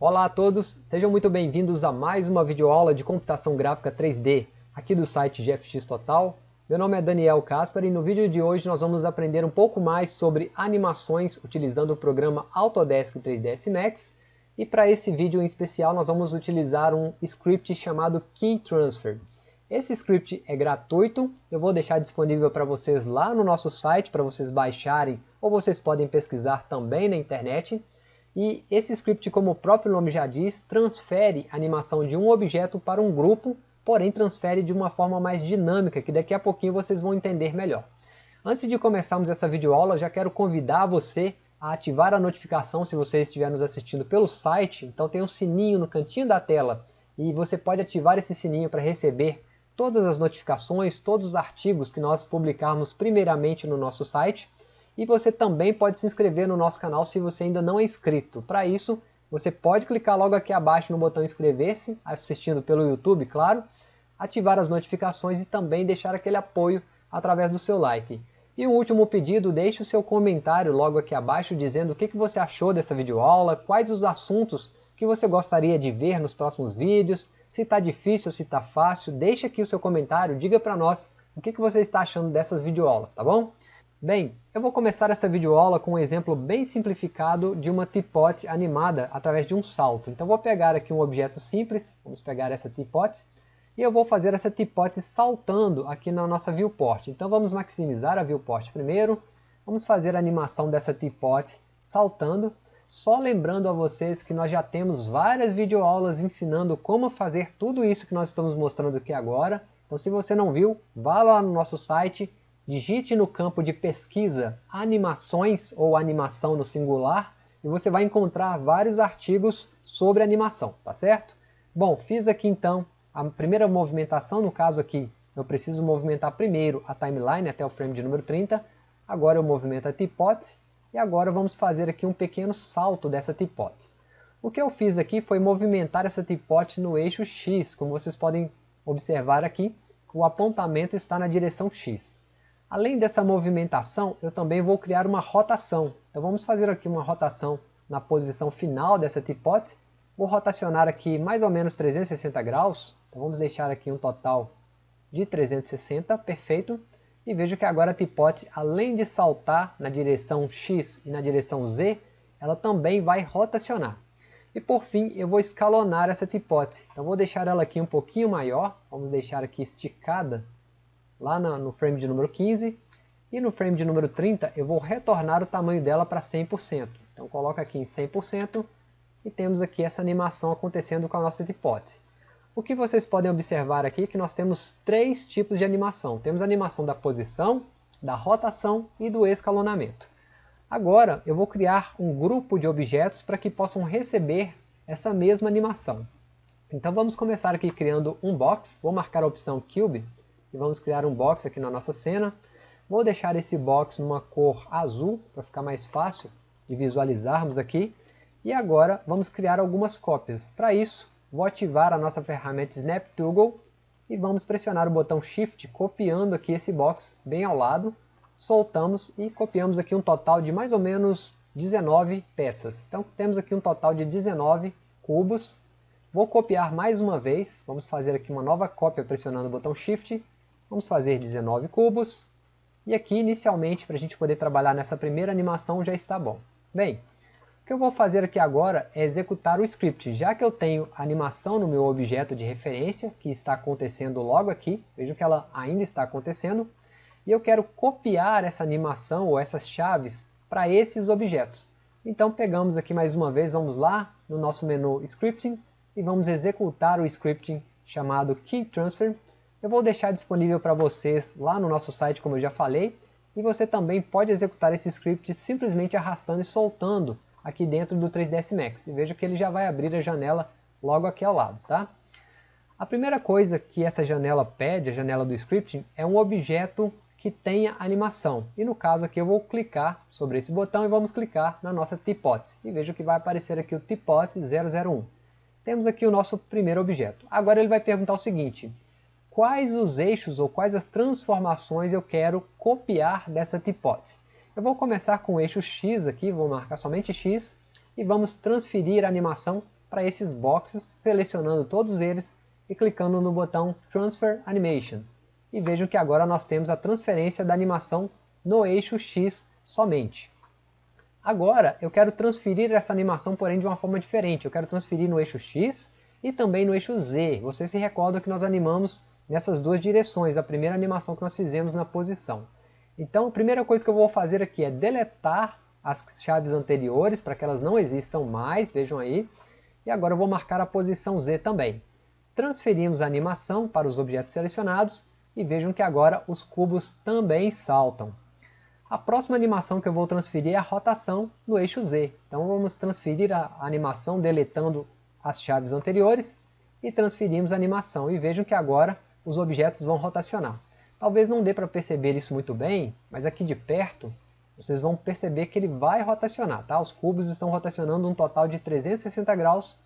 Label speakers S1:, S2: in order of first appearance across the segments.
S1: Olá a todos, sejam muito bem-vindos a mais uma videoaula de computação gráfica 3D aqui do site GFX Total. Meu nome é Daniel Caspar e no vídeo de hoje nós vamos aprender um pouco mais sobre animações utilizando o programa Autodesk 3ds Max e para esse vídeo em especial nós vamos utilizar um script chamado Key Transfer. Esse script é gratuito, eu vou deixar disponível para vocês lá no nosso site para vocês baixarem ou vocês podem pesquisar também na internet. E esse script, como o próprio nome já diz, transfere a animação de um objeto para um grupo, porém transfere de uma forma mais dinâmica, que daqui a pouquinho vocês vão entender melhor. Antes de começarmos essa videoaula, já quero convidar você a ativar a notificação se você estiver nos assistindo pelo site. Então tem um sininho no cantinho da tela e você pode ativar esse sininho para receber todas as notificações, todos os artigos que nós publicarmos primeiramente no nosso site. E você também pode se inscrever no nosso canal se você ainda não é inscrito. Para isso, você pode clicar logo aqui abaixo no botão inscrever-se, assistindo pelo YouTube, claro, ativar as notificações e também deixar aquele apoio através do seu like. E um último pedido, deixe o seu comentário logo aqui abaixo dizendo o que você achou dessa videoaula, quais os assuntos que você gostaria de ver nos próximos vídeos, se está difícil, se está fácil, deixe aqui o seu comentário, diga para nós o que, você está achando dessas videoaulas, tá bom? Bem, eu vou começar essa videoaula com um exemplo bem simplificado de uma teapot animada através de um salto. Então vou pegar aqui um objeto simples, vamos pegar essa teapot, e eu vou fazer essa teapot saltando aqui na nossa viewport. Então vamos maximizar a viewport primeiro, vamos fazer a animação dessa teapot saltando, só lembrando a vocês que nós já temos várias videoaulas ensinando como fazer tudo isso que nós estamos mostrando aqui agora. Então se você não viu, vá lá no nosso site, digite no campo de pesquisa animações ou animação no singular e você vai encontrar vários artigos sobre animação, tá certo? Bom, fiz aqui então a primeira movimentação, no caso aqui eu preciso movimentar primeiro a timeline até o frame de número 30, agora eu movimento a teapot e agora vamos fazer aqui um pequeno salto dessa teapot. O que eu fiz aqui foi movimentar essa teapot no eixo X, como vocês podem observar aqui, o apontamento está na direção X. Além dessa movimentação, eu também vou criar uma rotação. Então vamos fazer aqui uma rotação na posição final dessa teapot. Vou rotacionar aqui mais ou menos 360 graus. Então vamos deixar aqui um total de 360, perfeito. E vejo que agora a teapot, além de saltar na direção X e na direção Z, ela também vai rotacionar. E por fim, eu vou escalonar essa teapot. Então vou deixar ela aqui um pouquinho maior, vamos deixar aqui esticada, lá no frame de número 15. E no frame de número 30, eu vou retornar o tamanho dela para 100%. Então coloca aqui em 100% e temos aqui essa animação acontecendo com a nossa teapot. O que vocês podem observar aqui é que nós temos três tipos de animação. Temos a animação da posição, da rotação e do escalonamento. Agora eu vou criar um grupo de objetos para que possam receber essa mesma animação. Então vamos começar aqui criando um box. Vou marcar a opção Cube e vamos criar um box aqui na nossa cena. Vou deixar esse box numa cor azul para ficar mais fácil de visualizarmos aqui. E agora vamos criar algumas cópias. Para isso Vou ativar a nossa ferramenta Snap Toggle e vamos pressionar o botão Shift, copiando aqui esse box bem ao lado. Soltamos e copiamos aqui um total de mais ou menos 19 peças. Então temos aqui um total de 19 cubos. Vou copiar mais uma vez, vamos fazer aqui uma nova cópia pressionando o botão Shift. Vamos fazer 19 cubos. E aqui inicialmente, para a gente poder trabalhar nessa primeira animação, já está bom. Bem, que eu vou fazer aqui agora é executar o script, já que eu tenho a animação no meu objeto de referência, que está acontecendo logo aqui, vejo que ela ainda está acontecendo, e eu quero copiar essa animação ou essas chaves para esses objetos. Então pegamos aqui mais uma vez, vamos lá no nosso menu Scripting, e vamos executar o scripting chamado Key Transfer. Eu vou deixar disponível para vocês lá no nosso site, como eu já falei, e você também pode executar esse script simplesmente arrastando e soltando aqui dentro do 3ds Max. E veja que ele já vai abrir a janela logo aqui ao lado. Tá? A primeira coisa que essa janela pede, a janela do scripting, é um objeto que tenha animação. E no caso aqui eu vou clicar sobre esse botão e vamos clicar na nossa teapot. E veja que vai aparecer aqui o teapot 001. Temos aqui o nosso primeiro objeto. Agora ele vai perguntar o seguinte, quais os eixos ou quais as transformações eu quero copiar dessa teapot? Eu vou começar com o eixo X aqui, vou marcar somente X, e vamos transferir a animação para esses boxes, selecionando todos eles e clicando no botão Transfer Animation. E vejam que agora nós temos a transferência da animação no eixo X somente. Agora eu quero transferir essa animação, porém de uma forma diferente. Eu quero transferir no eixo X e também no eixo Z. Vocês se recordam que nós animamos nessas duas direções, a primeira animação que nós fizemos na posição. Então a primeira coisa que eu vou fazer aqui é deletar as chaves anteriores para que elas não existam mais, vejam aí. E agora eu vou marcar a posição Z também. Transferimos a animação para os objetos selecionados e vejam que agora os cubos também saltam. A próxima animação que eu vou transferir é a rotação no eixo Z. Então vamos transferir a animação deletando as chaves anteriores e transferimos a animação. E vejam que agora os objetos vão rotacionar. Talvez não dê para perceber isso muito bem, mas aqui de perto vocês vão perceber que ele vai rotacionar. Tá? Os cubos estão rotacionando um total de 360 graus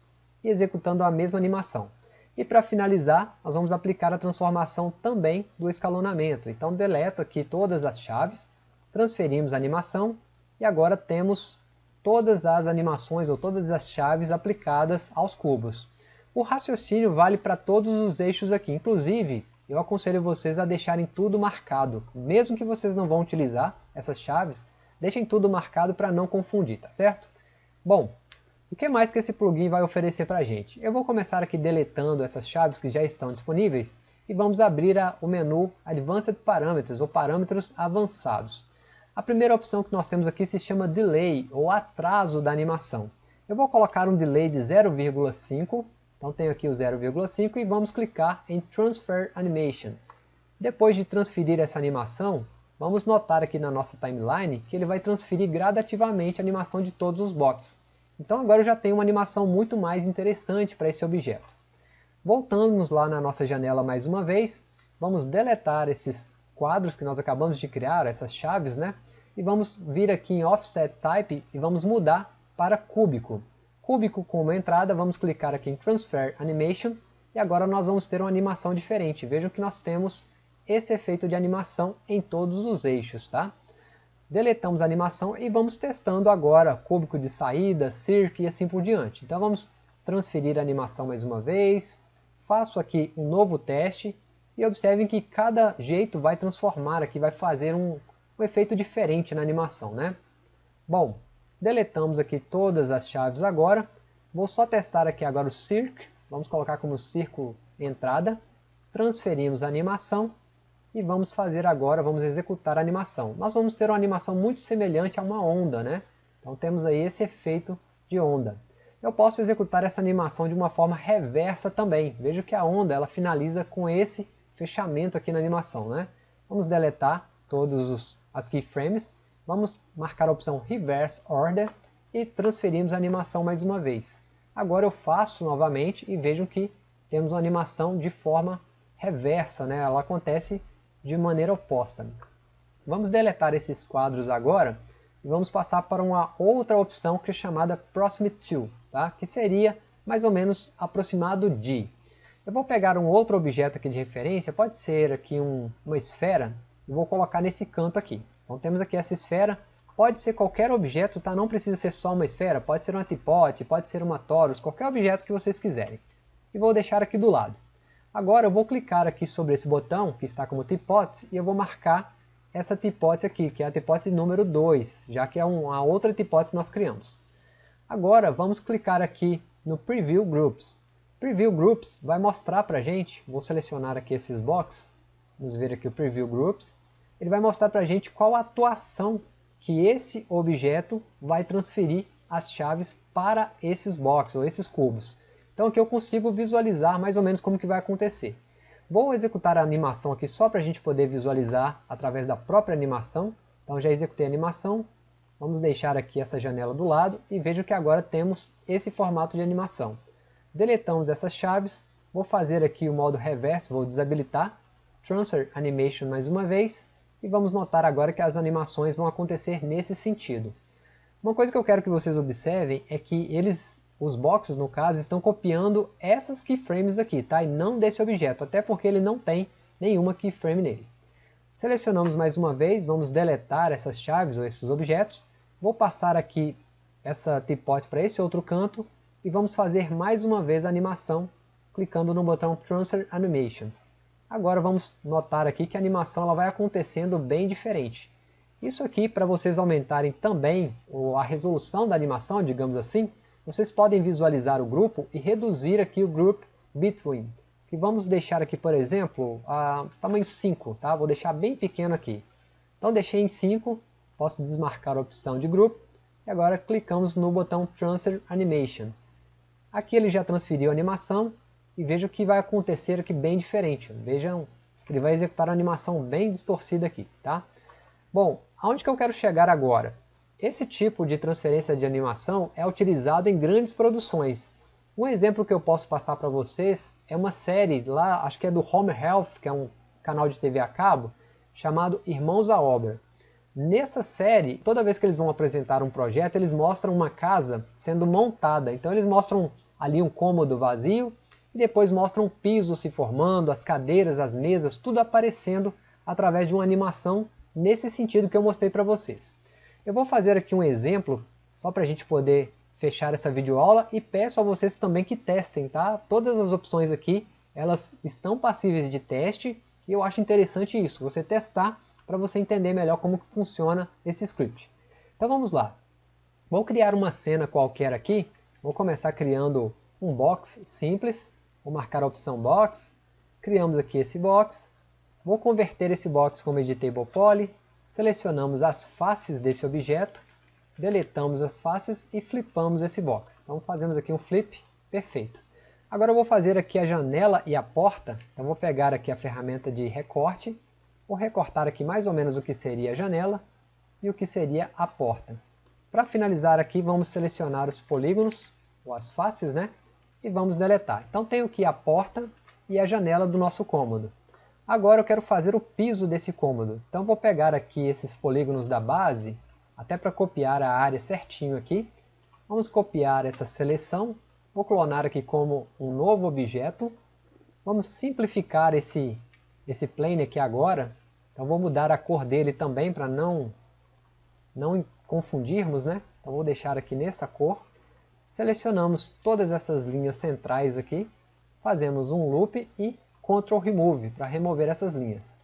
S1: e executando a mesma animação. E para finalizar, nós vamos aplicar a transformação também do escalonamento. Então deleto aqui todas as chaves, transferimos a animação e agora temos todas as animações ou todas as chaves aplicadas aos cubos. O raciocínio vale para todos os eixos aqui, inclusive eu aconselho vocês a deixarem tudo marcado. Mesmo que vocês não vão utilizar essas chaves, deixem tudo marcado para não confundir, tá certo? Bom, o que mais que esse plugin vai oferecer para a gente? Eu vou começar aqui deletando essas chaves que já estão disponíveis e vamos abrir a, o menu Advanced Parameters ou Parâmetros Avançados. A primeira opção que nós temos aqui se chama Delay ou atraso da animação. Eu vou colocar um delay de 0,5 então tenho aqui o 0,5 e vamos clicar em Transfer Animation. Depois de transferir essa animação, vamos notar aqui na nossa timeline que ele vai transferir gradativamente a animação de todos os bots. Então agora eu já tenho uma animação muito mais interessante para esse objeto. Voltamos lá na nossa janela mais uma vez, vamos deletar esses quadros que nós acabamos de criar, essas chaves, né? E vamos vir aqui em Offset Type e vamos mudar para cúbico cúbico como entrada, vamos clicar aqui em Transfer Animation e agora nós vamos ter uma animação diferente. Vejam que nós temos esse efeito de animação em todos os eixos. Tá? Deletamos a animação e vamos testando agora cúbico de saída, circo e assim por diante. Então vamos transferir a animação mais uma vez, faço aqui um novo teste e observem que cada jeito vai transformar aqui, vai fazer um, um efeito diferente na animação. Né? Bom, Deletamos aqui todas as chaves agora. Vou só testar aqui agora o circ. Vamos colocar como círculo entrada. Transferimos a animação e vamos fazer agora, vamos executar a animação. Nós vamos ter uma animação muito semelhante a uma onda, né? Então temos aí esse efeito de onda. Eu posso executar essa animação de uma forma reversa também. Veja que a onda ela finaliza com esse fechamento aqui na animação, né? Vamos deletar todas as keyframes Vamos marcar a opção Reverse Order e transferimos a animação mais uma vez. Agora eu faço novamente e vejam que temos uma animação de forma reversa, né? ela acontece de maneira oposta. Vamos deletar esses quadros agora e vamos passar para uma outra opção que é chamada Proximate To, tá? que seria mais ou menos aproximado de. Eu vou pegar um outro objeto aqui de referência, pode ser aqui um, uma esfera, e vou colocar nesse canto aqui. Então temos aqui essa esfera, pode ser qualquer objeto, tá? não precisa ser só uma esfera, pode ser uma tipote, pode ser uma torus, qualquer objeto que vocês quiserem. E vou deixar aqui do lado. Agora eu vou clicar aqui sobre esse botão, que está como tipote, e eu vou marcar essa tipote aqui, que é a tipote número 2, já que é uma outra tipote que nós criamos. Agora vamos clicar aqui no Preview Groups. Preview Groups vai mostrar para a gente, vou selecionar aqui esses boxes, vamos ver aqui o Preview Groups, ele vai mostrar para a gente qual a atuação que esse objeto vai transferir as chaves para esses boxes ou esses cubos. Então aqui eu consigo visualizar mais ou menos como que vai acontecer. Vou executar a animação aqui só para a gente poder visualizar através da própria animação. Então já executei a animação, vamos deixar aqui essa janela do lado e vejo que agora temos esse formato de animação. Deletamos essas chaves, vou fazer aqui o modo reverse, vou desabilitar, Transfer Animation mais uma vez, e vamos notar agora que as animações vão acontecer nesse sentido. Uma coisa que eu quero que vocês observem é que eles, os boxes no caso, estão copiando essas keyframes aqui, tá? e não desse objeto, até porque ele não tem nenhuma keyframe nele. Selecionamos mais uma vez, vamos deletar essas chaves ou esses objetos. Vou passar aqui essa tipote para esse outro canto e vamos fazer mais uma vez a animação clicando no botão Transfer Animation. Agora vamos notar aqui que a animação ela vai acontecendo bem diferente. Isso aqui, para vocês aumentarem também a resolução da animação, digamos assim, vocês podem visualizar o grupo e reduzir aqui o Group Between, que vamos deixar aqui, por exemplo, a tamanho 5, tá? Vou deixar bem pequeno aqui. Então deixei em 5, posso desmarcar a opção de Group, e agora clicamos no botão Transfer Animation. Aqui ele já transferiu a animação, e veja o que vai acontecer aqui bem diferente. Vejam, ele vai executar uma animação bem distorcida aqui, tá? Bom, aonde que eu quero chegar agora? Esse tipo de transferência de animação é utilizado em grandes produções. Um exemplo que eu posso passar para vocês é uma série lá, acho que é do Home Health, que é um canal de TV a cabo, chamado Irmãos à Obra. Nessa série, toda vez que eles vão apresentar um projeto, eles mostram uma casa sendo montada. Então eles mostram ali um cômodo vazio e depois mostram um piso se formando, as cadeiras, as mesas, tudo aparecendo através de uma animação nesse sentido que eu mostrei para vocês. Eu vou fazer aqui um exemplo, só para a gente poder fechar essa videoaula e peço a vocês também que testem, tá? Todas as opções aqui, elas estão passíveis de teste e eu acho interessante isso, você testar para você entender melhor como que funciona esse script. Então vamos lá. Vou criar uma cena qualquer aqui, vou começar criando um box simples Vou marcar a opção Box, criamos aqui esse box, vou converter esse box como Editable Poly, selecionamos as faces desse objeto, deletamos as faces e flipamos esse box. Então fazemos aqui um flip, perfeito. Agora eu vou fazer aqui a janela e a porta, então vou pegar aqui a ferramenta de recorte, vou recortar aqui mais ou menos o que seria a janela e o que seria a porta. Para finalizar aqui, vamos selecionar os polígonos, ou as faces, né? E vamos deletar. Então tenho aqui a porta e a janela do nosso cômodo. Agora eu quero fazer o piso desse cômodo. Então vou pegar aqui esses polígonos da base, até para copiar a área certinho aqui. Vamos copiar essa seleção, vou clonar aqui como um novo objeto. Vamos simplificar esse, esse plane aqui agora. Então vou mudar a cor dele também para não, não confundirmos, né? Então vou deixar aqui nessa cor. Selecionamos todas essas linhas centrais aqui, fazemos um loop e Ctrl Remove para remover essas linhas.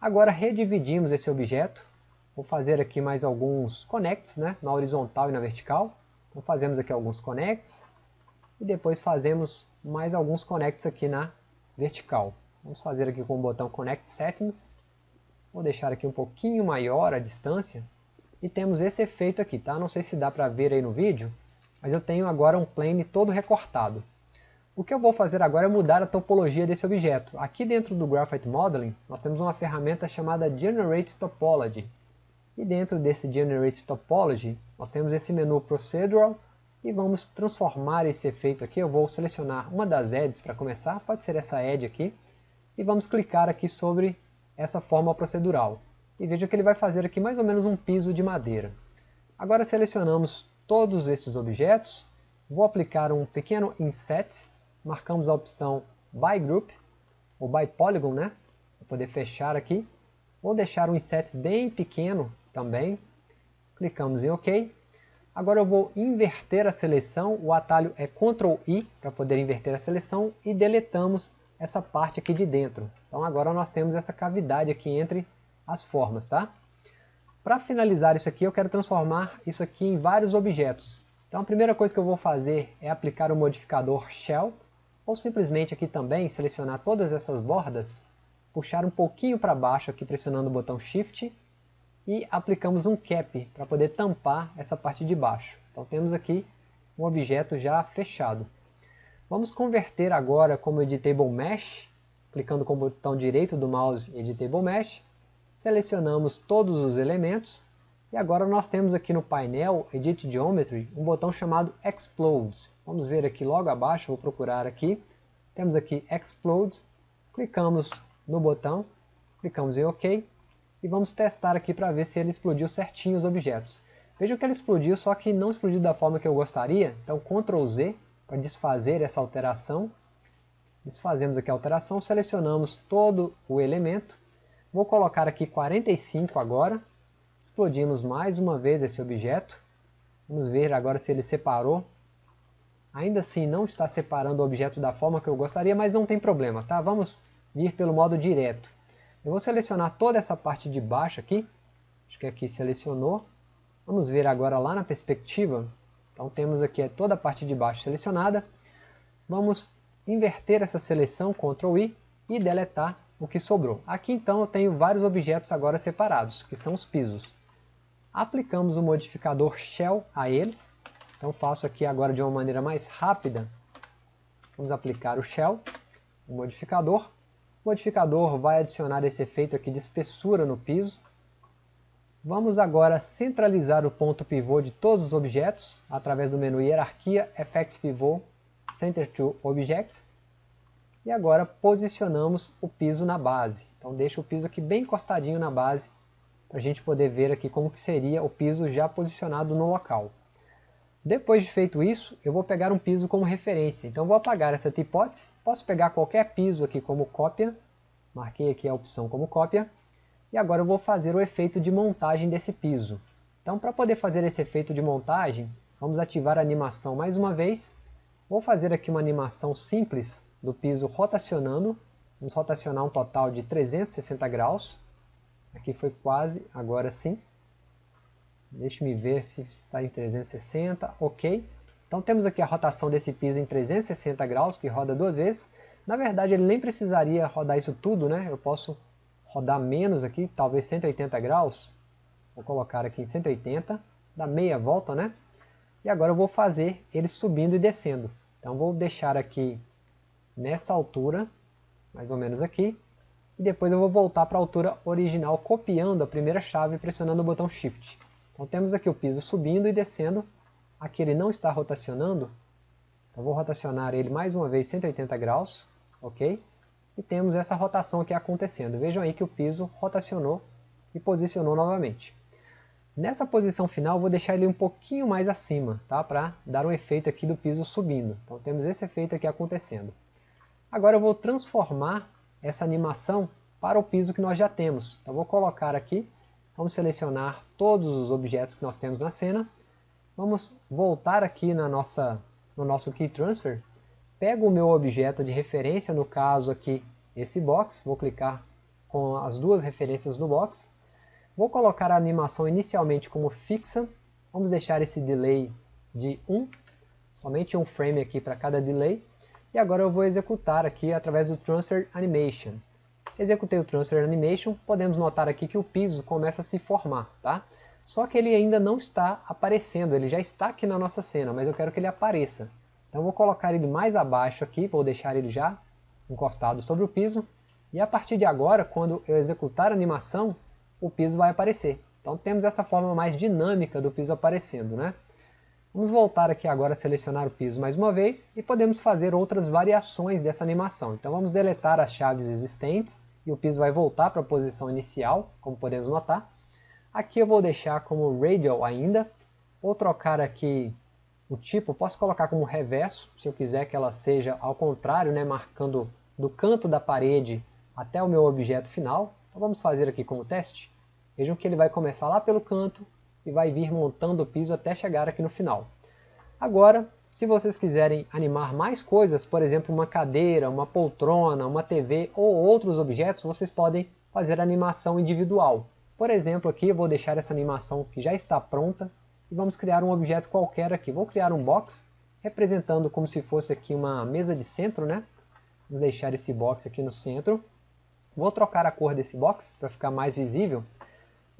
S1: Agora redividimos esse objeto, vou fazer aqui mais alguns connects, né, na horizontal e na vertical. Então fazemos aqui alguns connects e depois fazemos mais alguns connects aqui na vertical. Vamos fazer aqui com o botão Connect Settings. Vou deixar aqui um pouquinho maior a distância. E temos esse efeito aqui, tá? Não sei se dá para ver aí no vídeo, mas eu tenho agora um plane todo recortado. O que eu vou fazer agora é mudar a topologia desse objeto. Aqui dentro do Graphite Modeling, nós temos uma ferramenta chamada Generate Topology. E dentro desse Generate Topology, nós temos esse menu Procedural e vamos transformar esse efeito aqui. Eu vou selecionar uma das edges para começar, pode ser essa edge aqui, e vamos clicar aqui sobre essa forma procedural. E veja que ele vai fazer aqui mais ou menos um piso de madeira. Agora selecionamos todos esses objetos, vou aplicar um pequeno inset, marcamos a opção by group, ou by polygon, né? Para poder fechar aqui. Vou deixar um inset bem pequeno também. Clicamos em OK. Agora eu vou inverter a seleção, o atalho é Ctrl I para poder inverter a seleção e deletamos essa parte aqui de dentro. Então agora nós temos essa cavidade aqui entre as formas, tá? Para finalizar isso aqui, eu quero transformar isso aqui em vários objetos. Então a primeira coisa que eu vou fazer é aplicar o modificador Shell, ou simplesmente aqui também selecionar todas essas bordas, puxar um pouquinho para baixo aqui pressionando o botão Shift, e aplicamos um Cap para poder tampar essa parte de baixo. Então temos aqui um objeto já fechado. Vamos converter agora como Editable Mesh, clicando com o botão direito do mouse Editable Mesh, Selecionamos todos os elementos e agora nós temos aqui no painel Edit Geometry um botão chamado Explode. Vamos ver aqui logo abaixo, vou procurar aqui. Temos aqui Explode, clicamos no botão, clicamos em OK e vamos testar aqui para ver se ele explodiu certinho os objetos. Vejam que ele explodiu, só que não explodiu da forma que eu gostaria, então Ctrl Z para desfazer essa alteração. Desfazemos aqui a alteração, selecionamos todo o elemento Vou colocar aqui 45 agora. Explodimos mais uma vez esse objeto. Vamos ver agora se ele separou Ainda assim não está separando o objeto da forma que eu gostaria, mas não tem problema, tá? Vamos vir pelo modo direto. Eu vou selecionar toda essa parte de baixo aqui. Acho que aqui selecionou. Vamos ver agora lá na perspectiva. Então temos aqui toda a parte de baixo selecionada. Vamos inverter essa seleção, Ctrl I, e deletar o que sobrou. Aqui então eu tenho vários objetos agora separados, que são os pisos. Aplicamos o modificador Shell a eles. Então faço aqui agora de uma maneira mais rápida. Vamos aplicar o Shell, o modificador. O modificador vai adicionar esse efeito aqui de espessura no piso. Vamos agora centralizar o ponto pivô de todos os objetos através do menu Hierarquia, Effects Pivot, Center to Objects. E agora posicionamos o piso na base. Então deixa o piso aqui bem encostadinho na base para a gente poder ver aqui como que seria o piso já posicionado no local. Depois de feito isso, eu vou pegar um piso como referência. Então vou apagar essa hipótese. Posso pegar qualquer piso aqui como cópia. Marquei aqui a opção como cópia. E agora eu vou fazer o efeito de montagem desse piso. Então para poder fazer esse efeito de montagem, vamos ativar a animação mais uma vez. Vou fazer aqui uma animação simples do piso rotacionando. Vamos rotacionar um total de 360 graus. Aqui foi quase, agora sim. Deixe-me ver se está em 360, ok. Então temos aqui a rotação desse piso em 360 graus, que roda duas vezes. Na verdade ele nem precisaria rodar isso tudo, né? Eu posso rodar menos aqui, talvez 180 graus. Vou colocar aqui em 180, dá meia volta, né? E agora eu vou fazer ele subindo e descendo. Então vou deixar aqui nessa altura, mais ou menos aqui. E depois eu vou voltar para a altura original, copiando a primeira chave, pressionando o botão Shift. Então temos aqui o piso subindo e descendo. Aqui ele não está rotacionando. Então vou rotacionar ele mais uma vez 180 graus. Ok? E temos essa rotação aqui acontecendo. Vejam aí que o piso rotacionou e posicionou novamente. Nessa posição final, vou deixar ele um pouquinho mais acima, tá? para dar um efeito aqui do piso subindo. Então temos esse efeito aqui acontecendo. Agora eu vou transformar essa animação para o piso que nós já temos. Então vou colocar aqui Vamos selecionar todos os objetos que nós temos na cena. Vamos voltar aqui na nossa, no nosso Key Transfer. Pego o meu objeto de referência, no caso aqui esse box. Vou clicar com as duas referências no box. Vou colocar a animação inicialmente como fixa. Vamos deixar esse delay de 1. Somente um frame aqui para cada delay. E agora eu vou executar aqui através do Transfer Animation. Executei o Transfer Animation, podemos notar aqui que o piso começa a se formar, tá? Só que ele ainda não está aparecendo, ele já está aqui na nossa cena, mas eu quero que ele apareça. Então eu vou colocar ele mais abaixo aqui, vou deixar ele já encostado sobre o piso. E a partir de agora, quando eu executar a animação, o piso vai aparecer. Então temos essa forma mais dinâmica do piso aparecendo, né? Vamos voltar aqui agora a selecionar o piso mais uma vez e podemos fazer outras variações dessa animação. Então vamos deletar as chaves existentes e o piso vai voltar para a posição inicial, como podemos notar. Aqui eu vou deixar como radial ainda, vou trocar aqui o tipo, posso colocar como reverso, se eu quiser que ela seja ao contrário, né, marcando do canto da parede até o meu objeto final. Então vamos fazer aqui como teste. Vejam que ele vai começar lá pelo canto e vai vir montando o piso até chegar aqui no final. Agora, se vocês quiserem animar mais coisas, por exemplo, uma cadeira, uma poltrona, uma TV ou outros objetos, vocês podem fazer animação individual. Por exemplo, aqui eu vou deixar essa animação que já está pronta e vamos criar um objeto qualquer aqui. Vou criar um box representando como se fosse aqui uma mesa de centro, né? Vamos deixar esse box aqui no centro. Vou trocar a cor desse box para ficar mais visível.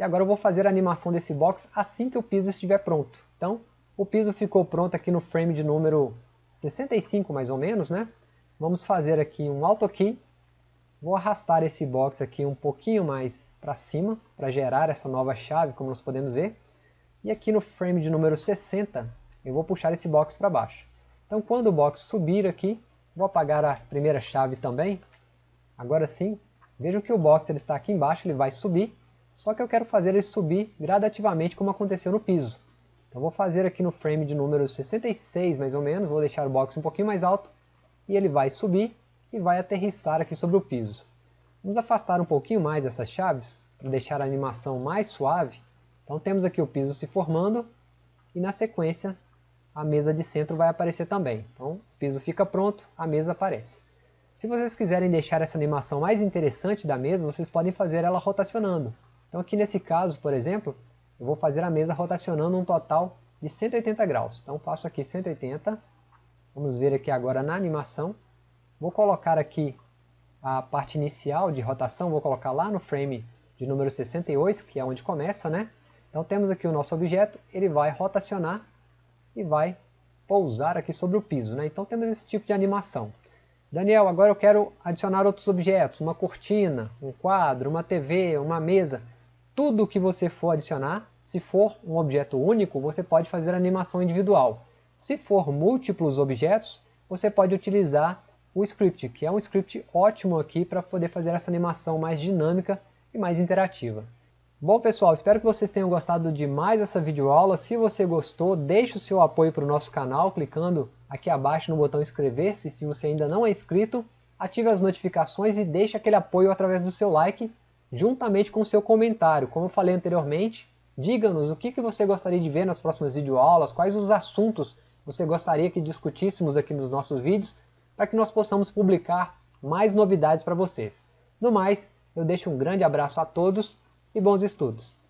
S1: E agora eu vou fazer a animação desse box assim que o piso estiver pronto. Então, o piso ficou pronto aqui no frame de número 65 mais ou menos, né? Vamos fazer aqui um Auto Key. Vou arrastar esse box aqui um pouquinho mais para cima, para gerar essa nova chave, como nós podemos ver. E aqui no frame de número 60, eu vou puxar esse box para baixo. Então quando o box subir aqui, vou apagar a primeira chave também. Agora sim, vejam que o box ele está aqui embaixo, ele vai subir. Só que eu quero fazer ele subir gradativamente como aconteceu no piso. Então vou fazer aqui no frame de número 66 mais ou menos, vou deixar o box um pouquinho mais alto e ele vai subir e vai aterrissar aqui sobre o piso. Vamos afastar um pouquinho mais essas chaves para deixar a animação mais suave. Então temos aqui o piso se formando e na sequência a mesa de centro vai aparecer também. Então, o piso fica pronto, a mesa aparece. Se vocês quiserem deixar essa animação mais interessante da mesa, vocês podem fazer ela rotacionando. Então aqui nesse caso, por exemplo, eu vou fazer a mesa rotacionando um total de 180 graus. Então faço aqui 180, vamos ver aqui agora na animação. Vou colocar aqui a parte inicial de rotação, vou colocar lá no frame de número 68, que é onde começa, né? Então temos aqui o nosso objeto, ele vai rotacionar e vai pousar aqui sobre o piso. Né? Então temos esse tipo de animação. Daniel, agora eu quero adicionar outros objetos, uma cortina, um quadro, uma TV, uma mesa. Tudo que você for adicionar, se for um objeto único, você pode fazer animação individual. Se for múltiplos objetos, você pode utilizar o script, que é um script ótimo aqui para poder fazer essa animação mais dinâmica e mais interativa. Bom pessoal, espero que vocês tenham gostado de mais essa videoaula. Se você gostou, deixe o seu apoio para o nosso canal clicando aqui abaixo no botão inscrever-se. Se você ainda não é inscrito, ative as notificações e deixe aquele apoio através do seu like, juntamente com o seu comentário. Como eu falei anteriormente, diga-nos o que, que você gostaria de ver nas próximas videoaulas, quais os assuntos você gostaria que discutíssemos aqui nos nossos vídeos, para que nós possamos publicar mais novidades para vocês. No mais, eu deixo um grande abraço a todos e bons estudos!